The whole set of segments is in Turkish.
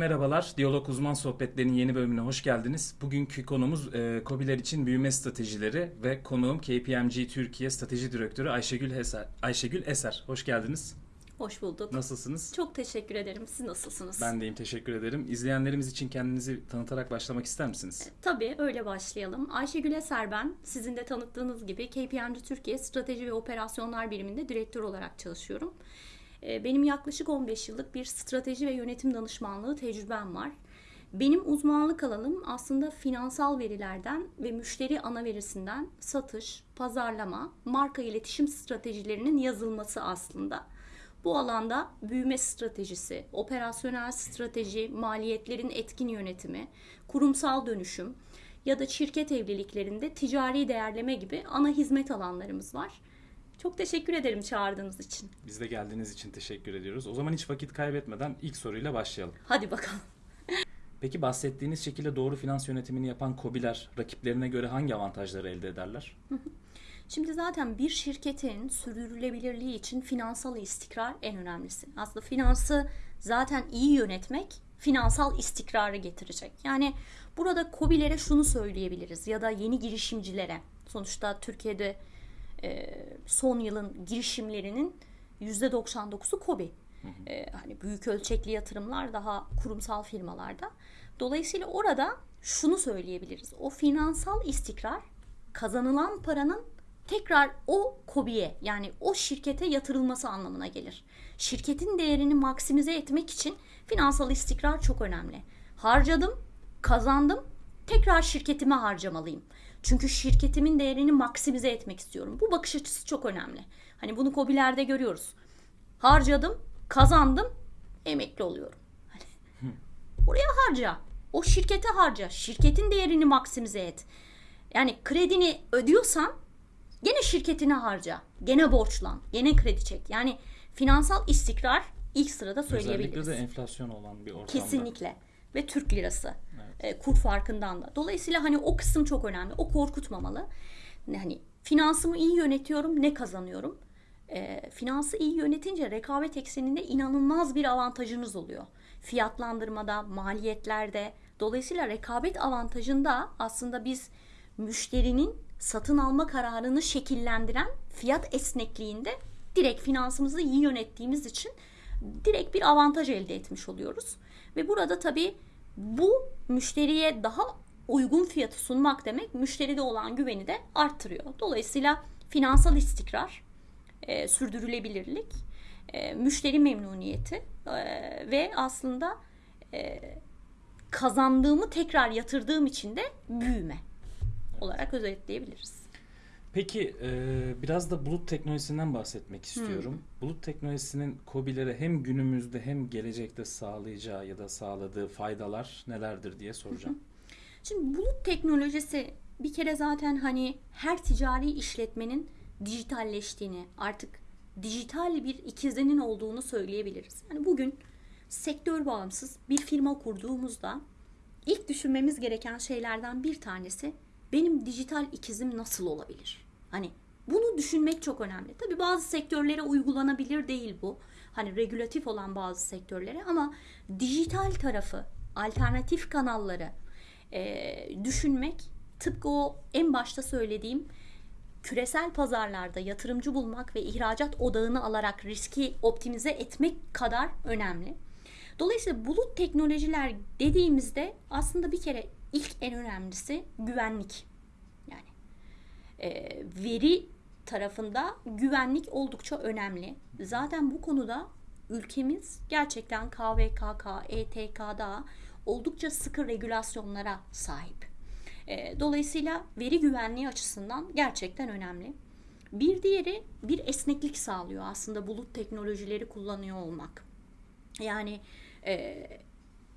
merhabalar. Diyalog Uzman Sohbetleri'nin yeni bölümüne hoş geldiniz. Bugünkü konumuz e, KOBİ'ler için büyüme stratejileri ve konuğum KPMG Türkiye Strateji Direktörü Ayşegül Eser. Ayşegül Eser, hoş geldiniz. Hoş bulduk. Nasılsınız? Çok teşekkür ederim. Siz nasılsınız? Ben deyim, teşekkür ederim. İzleyenlerimiz için kendinizi tanıtarak başlamak ister misiniz? Tabii öyle başlayalım. Ayşegül Eser ben. Sizin de tanıttığınız gibi KPMG Türkiye Strateji ve Operasyonlar Biriminde direktör olarak çalışıyorum. Ee, benim yaklaşık 15 yıllık bir strateji ve yönetim danışmanlığı tecrübem var. Benim uzmanlık alanım aslında finansal verilerden ve müşteri ana verisinden satış, pazarlama, marka iletişim stratejilerinin yazılması aslında. Bu alanda büyüme stratejisi, operasyonel strateji, maliyetlerin etkin yönetimi, kurumsal dönüşüm ya da şirket evliliklerinde ticari değerleme gibi ana hizmet alanlarımız var. Çok teşekkür ederim çağırdığınız için. Biz de geldiğiniz için teşekkür ediyoruz. O zaman hiç vakit kaybetmeden ilk soruyla başlayalım. Hadi bakalım. Peki bahsettiğiniz şekilde doğru finans yönetimini yapan KOBİ'ler rakiplerine göre hangi avantajları elde ederler? Şimdi zaten bir şirketin sürdürülebilirliği için finansal istikrar en önemlisi. Aslında finansı zaten iyi yönetmek finansal istikrarı getirecek. Yani burada KOBİ'lere şunu söyleyebiliriz ya da yeni girişimcilere. Sonuçta Türkiye'de son yılın girişimlerinin %99'u KOBİ. E, hani büyük ölçekli yatırımlar daha kurumsal firmalarda. Dolayısıyla orada şunu söyleyebiliriz. O finansal istikrar kazanılan paranın tekrar o kobiye yani o şirkete yatırılması anlamına gelir. Şirketin değerini maksimize etmek için finansal istikrar çok önemli. Harcadım, kazandım, tekrar şirketime harcamalıyım. Çünkü şirketimin değerini maksimize etmek istiyorum. Bu bakış açısı çok önemli. Hani bunu kobilerde görüyoruz. Harcadım, kazandım, emekli oluyorum. Hani oraya harca. O şirkete harca. Şirketin değerini maksimize et. Yani kredini ödüyorsan gene şirketine harca. Gene borçlan. Gene kredi çek. Yani finansal istikrar ilk sırada söyleyebiliriz. Özellikle de enflasyon olan bir ortamda. Kesinlikle. Ve Türk lirası. Evet. E, kur farkından da. Dolayısıyla hani o kısım çok önemli. O korkutmamalı. Hani finansımı iyi yönetiyorum. Ne kazanıyorum? E, finansı iyi yönetince rekabet ekseninde inanılmaz bir avantajınız oluyor. Fiyatlandırmada, maliyetlerde. Dolayısıyla rekabet avantajında aslında biz müşterinin satın alma kararını şekillendiren fiyat esnekliğinde direkt finansımızı iyi yönettiğimiz için direkt bir avantaj elde etmiş oluyoruz. Ve burada tabii bu müşteriye daha uygun fiyatı sunmak demek müşteride olan güveni de arttırıyor. Dolayısıyla finansal istikrar, e, sürdürülebilirlik, e, müşteri memnuniyeti e, ve aslında e, kazandığımı tekrar yatırdığım için de büyüme olarak özetleyebiliriz. Peki e, biraz da bulut teknolojisinden bahsetmek istiyorum. Hmm. Bulut teknolojisinin COBİ'lere hem günümüzde hem gelecekte sağlayacağı ya da sağladığı faydalar nelerdir diye soracağım. Şimdi bulut teknolojisi bir kere zaten hani her ticari işletmenin dijitalleştiğini, artık dijital bir ikizinin olduğunu söyleyebiliriz. Yani bugün sektör bağımsız bir firma kurduğumuzda ilk düşünmemiz gereken şeylerden bir tanesi benim dijital ikizim nasıl olabilir? Hani bunu düşünmek çok önemli. Tabii bazı sektörlere uygulanabilir değil bu. Hani regülatif olan bazı sektörlere ama dijital tarafı, alternatif kanalları e, düşünmek tıpkı o en başta söylediğim küresel pazarlarda yatırımcı bulmak ve ihracat odağını alarak riski optimize etmek kadar önemli. Dolayısıyla bulut teknolojiler dediğimizde aslında bir kere ilk en önemlisi güvenlik. Yani e, veri tarafında güvenlik oldukça önemli. Zaten bu konuda ülkemiz gerçekten KVKK, ETK'da oldukça sıkı regülasyonlara sahip. E, dolayısıyla veri güvenliği açısından gerçekten önemli. Bir diğeri bir esneklik sağlıyor aslında bulut teknolojileri kullanıyor olmak. Yani e,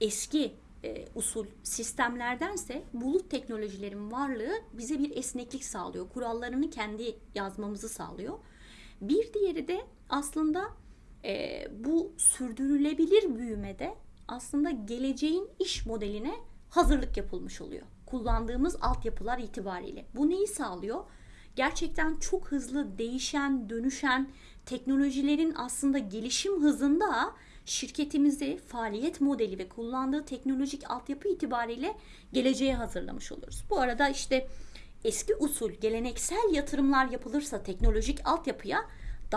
eski e, usul sistemlerdense bulut teknolojilerin varlığı bize bir esneklik sağlıyor. Kurallarını kendi yazmamızı sağlıyor. Bir diğeri de aslında e, bu sürdürülebilir büyümede aslında geleceğin iş modeline hazırlık yapılmış oluyor. Kullandığımız altyapılar itibariyle. Bu neyi sağlıyor? Gerçekten çok hızlı değişen, dönüşen teknolojilerin aslında gelişim hızında şirketimizi faaliyet modeli ve kullandığı teknolojik altyapı itibariyle geleceğe hazırlamış oluruz. Bu arada işte eski usul geleneksel yatırımlar yapılırsa teknolojik altyapıya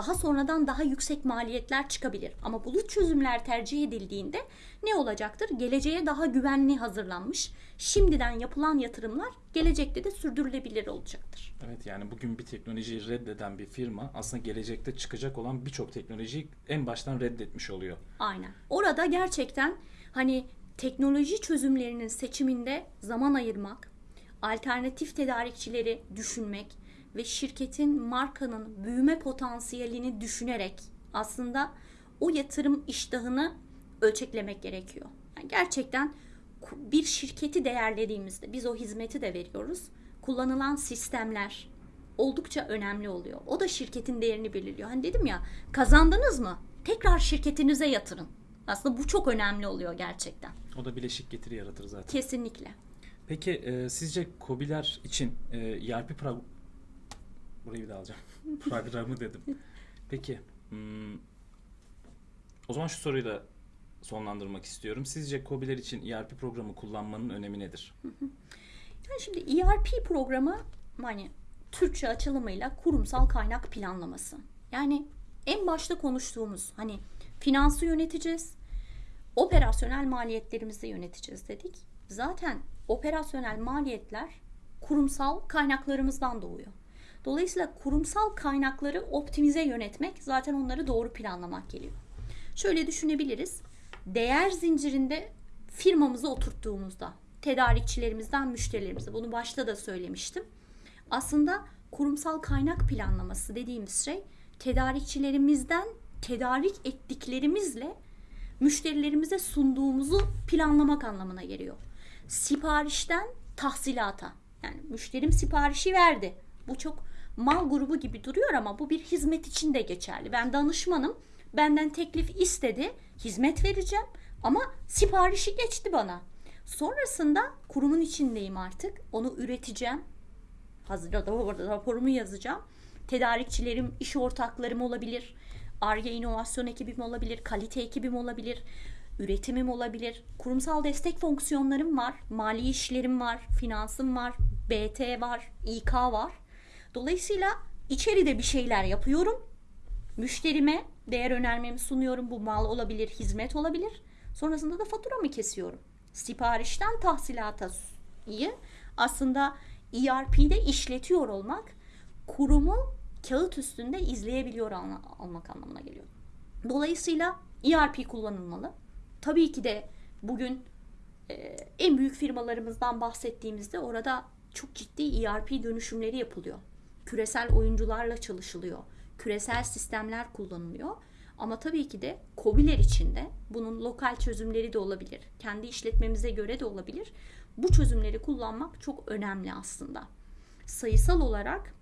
daha sonradan daha yüksek maliyetler çıkabilir. Ama bulut çözümler tercih edildiğinde ne olacaktır? Geleceğe daha güvenli hazırlanmış, şimdiden yapılan yatırımlar gelecekte de sürdürülebilir olacaktır. Evet yani bugün bir teknolojiyi reddeden bir firma aslında gelecekte çıkacak olan birçok teknolojiyi en baştan reddetmiş oluyor. Aynen. Orada gerçekten hani teknoloji çözümlerinin seçiminde zaman ayırmak, alternatif tedarikçileri düşünmek ve şirketin markanın büyüme potansiyelini düşünerek aslında o yatırım iştahını ölçeklemek gerekiyor. Yani gerçekten bir şirketi değerlediğimizde biz o hizmeti de veriyoruz. Kullanılan sistemler oldukça önemli oluyor. O da şirketin değerini belirliyor. Hani dedim ya kazandınız mı? Tekrar şirketinize yatırın. Aslında bu çok önemli oluyor gerçekten. O da bileşik getiri yaratır zaten. Kesinlikle. Peki e, sizce KOBİ'ler için e, ERP pro- burayı bir daha alacağım. Programı dedim. Peki hmm, o zaman şu soruyu da sonlandırmak istiyorum. Sizce KOBİ'ler için ERP programı kullanmanın önemi nedir? Yani şimdi ERP programı hani Türkçe açılımıyla kurumsal kaynak planlaması. Yani en başta konuştuğumuz hani finansı yöneteceğiz, operasyonel maliyetlerimizi yöneteceğiz dedik. Zaten operasyonel maliyetler kurumsal kaynaklarımızdan doğuyor. Dolayısıyla kurumsal kaynakları optimize yönetmek zaten onları doğru planlamak geliyor. Şöyle düşünebiliriz. Değer zincirinde firmamızı oturttuğumuzda tedarikçilerimizden müşterilerimize bunu başta da söylemiştim. Aslında kurumsal kaynak planlaması dediğimiz şey tedarikçilerimizden tedarik ettiklerimizle müşterilerimize sunduğumuzu planlamak anlamına geliyor. Siparişten tahsilata. Yani müşterim siparişi verdi. Bu çok mal grubu gibi duruyor ama bu bir hizmet için de geçerli. Ben danışmanım. Benden teklif istedi. Hizmet vereceğim ama siparişi geçti bana. Sonrasında kurumun içindeyim artık. Onu üreteceğim. Hazır raporumu yazacağım. Tedarikçilerim, iş ortaklarım olabilir. Arge inovasyon ekibim olabilir, kalite ekibim olabilir, üretimim olabilir. Kurumsal destek fonksiyonlarım var, mali işlerim var, finansım var, BT var, İK var. Dolayısıyla içeride bir şeyler yapıyorum. Müşterime değer önermemi sunuyorum. Bu mal olabilir, hizmet olabilir. Sonrasında da faturamı kesiyorum. Siparişten tahsilata iyi. Aslında ERP'de işletiyor olmak kurumu kağıt üstünde izleyebiliyor alma- olmak anlamına geliyor. Dolayısıyla ERP kullanılmalı. Tabii ki de bugün e, en büyük firmalarımızdan bahsettiğimizde orada çok ciddi ERP dönüşümleri yapılıyor. Küresel oyuncularla çalışılıyor. Küresel sistemler kullanılıyor. Ama tabii ki de KOBİ'ler içinde bunun lokal çözümleri de olabilir. Kendi işletmemize göre de olabilir. Bu çözümleri kullanmak çok önemli aslında. Sayısal olarak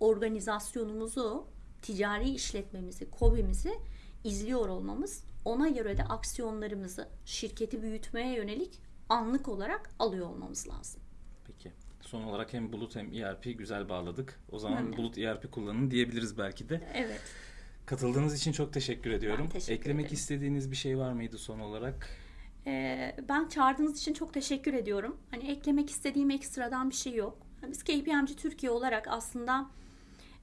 organizasyonumuzu, ticari işletmemizi, KOBİ'mizi izliyor olmamız, ona göre de aksiyonlarımızı şirketi büyütmeye yönelik anlık olarak alıyor olmamız lazım. Peki. Son olarak hem Bulut hem ERP güzel bağladık. O zaman Önemli. Bulut ERP kullanın diyebiliriz belki de. Evet. Katıldığınız için çok teşekkür ediyorum. teşekkür Eklemek ederim. istediğiniz bir şey var mıydı son olarak? Ee, ben çağırdığınız için çok teşekkür ediyorum. Hani eklemek istediğim ekstradan bir şey yok. Biz KPMG Türkiye olarak aslında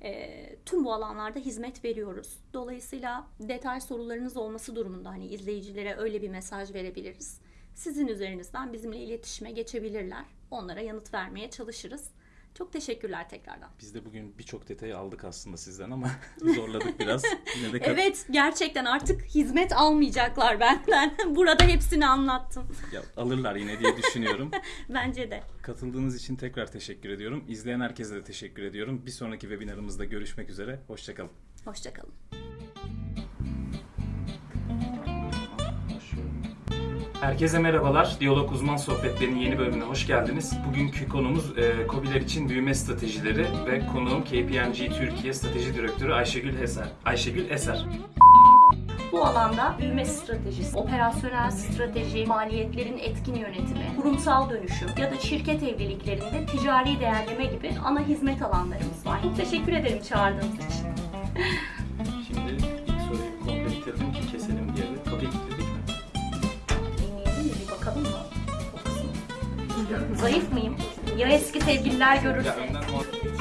e, tüm bu alanlarda hizmet veriyoruz. Dolayısıyla detay sorularınız olması durumunda hani izleyicilere öyle bir mesaj verebiliriz. Sizin üzerinizden bizimle iletişime geçebilirler. Onlara yanıt vermeye çalışırız. Çok teşekkürler tekrardan. Biz de bugün birçok detayı aldık aslında sizden ama zorladık biraz. Yine de Evet gerçekten artık hizmet almayacaklar benden. Burada hepsini anlattım. Ya, alırlar yine diye düşünüyorum. Bence de. Katıldığınız için tekrar teşekkür ediyorum. İzleyen herkese de teşekkür ediyorum. Bir sonraki webinarımızda görüşmek üzere. Hoşçakalın. Hoşçakalın. Herkese merhabalar. Diyalog Uzman Sohbetleri'nin yeni bölümüne hoş geldiniz. Bugünkü konumuz e, KOBİ'ler için büyüme stratejileri ve konuğum KPMG Türkiye Strateji Direktörü Ayşegül Eser. Ayşegül Eser. Bu alanda büyüme stratejisi, operasyonel strateji, maliyetlerin etkin yönetimi, kurumsal dönüşüm ya da şirket evliliklerinde ticari değerleme gibi ana hizmet alanlarımız var. Teşekkür ederim çağırdığınız için. Zayıf mıyım? Ya eski sevgililer görürse?